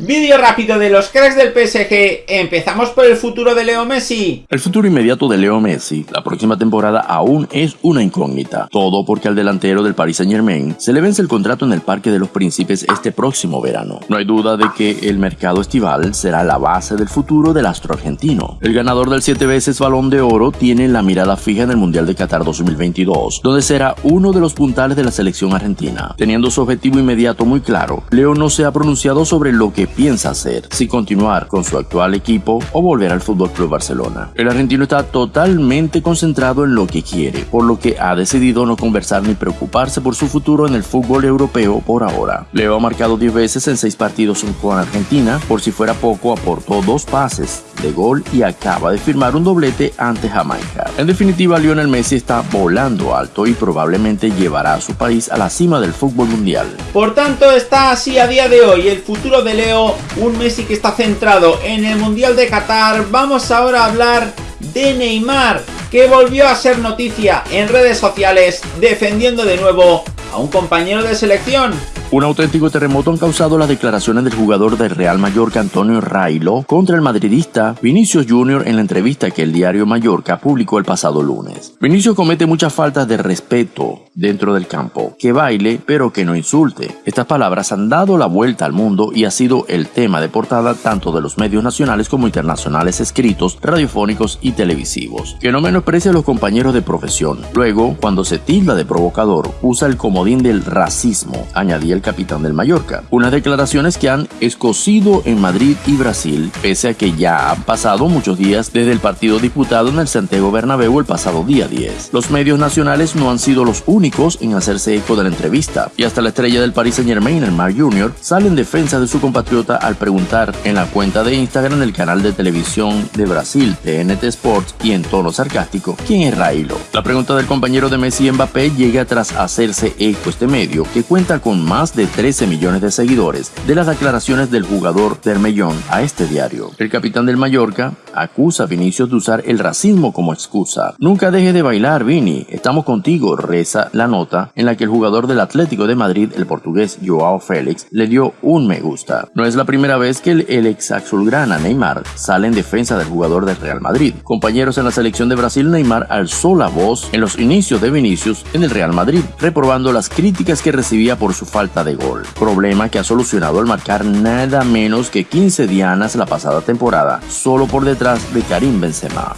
Vídeo rápido de los cracks del PSG. Empezamos por el futuro de Leo Messi. El futuro inmediato de Leo Messi, la próxima temporada aún es una incógnita. Todo porque al delantero del Paris Saint Germain se le vence el contrato en el Parque de los Príncipes este próximo verano. No hay duda de que el mercado estival será la base del futuro del astro argentino. El ganador del 7 veces Balón de Oro tiene la mirada fija en el Mundial de Qatar 2022, donde será uno de los puntales de la selección argentina. Teniendo su objetivo inmediato muy claro, Leo no se ha pronunciado sobre lo que piensa hacer, si continuar con su actual equipo o volver al Fútbol Club Barcelona. El argentino está totalmente concentrado en lo que quiere, por lo que ha decidido no conversar ni preocuparse por su futuro en el fútbol europeo por ahora. Leo ha marcado 10 veces en 6 partidos con Argentina, por si fuera poco aportó dos pases de gol y acaba de firmar un doblete ante Jamaica. En definitiva, Lionel Messi está volando alto y probablemente llevará a su país a la cima del fútbol mundial. Por tanto, está así a día de hoy el futuro de Leo, un Messi que está centrado en el Mundial de Qatar. Vamos ahora a hablar de Neymar, que volvió a ser noticia en redes sociales defendiendo de nuevo a un compañero de selección. Un auténtico terremoto han causado las declaraciones del jugador del Real Mallorca Antonio Railo contra el madridista Vinicius Jr. en la entrevista que el diario Mallorca publicó el pasado lunes. Vinicius comete muchas faltas de respeto dentro del campo, que baile pero que no insulte. Estas palabras han dado la vuelta al mundo y ha sido el tema de portada tanto de los medios nacionales como internacionales escritos, radiofónicos y televisivos. Que no menosprecie a los compañeros de profesión. Luego, cuando se tilda de provocador, usa el comodín del racismo, añadía el capitán del Mallorca. Unas declaraciones que han escocido en Madrid y Brasil, pese a que ya han pasado muchos días desde el partido disputado en el Santiago Bernabéu el pasado día 10. Los medios nacionales no han sido los únicos en hacerse eco de la entrevista, y hasta la estrella del Paris Saint Germain, el Mar Jr., sale en defensa de su compatriota al preguntar en la cuenta de Instagram del canal de televisión de Brasil, TNT Sports, y en tono sarcástico, ¿quién es Railo? La pregunta del compañero de Messi Mbappé llega tras hacerse eco este medio, que cuenta con más de 13 millones de seguidores de las declaraciones del jugador Termellón a este diario. El capitán del Mallorca acusa a Vinicius de usar el racismo como excusa. Nunca deje de bailar, Vini. Estamos contigo, reza la nota en la que el jugador del Atlético de Madrid, el portugués Joao Félix, le dio un me gusta. No es la primera vez que el, ex azulgrana Neymar sale en defensa del jugador del Real Madrid. Compañeros en la selección de Brasil, Neymar alzó la voz en los inicios de Vinicius en el Real Madrid, reprobando las críticas que recibía por su de gol, problema que ha solucionado al marcar nada menos que 15 dianas la pasada temporada, solo por detrás de Karim Benzema.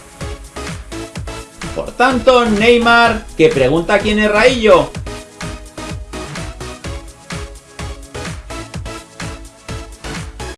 Por tanto, Neymar, que pregunta quién es Raillo,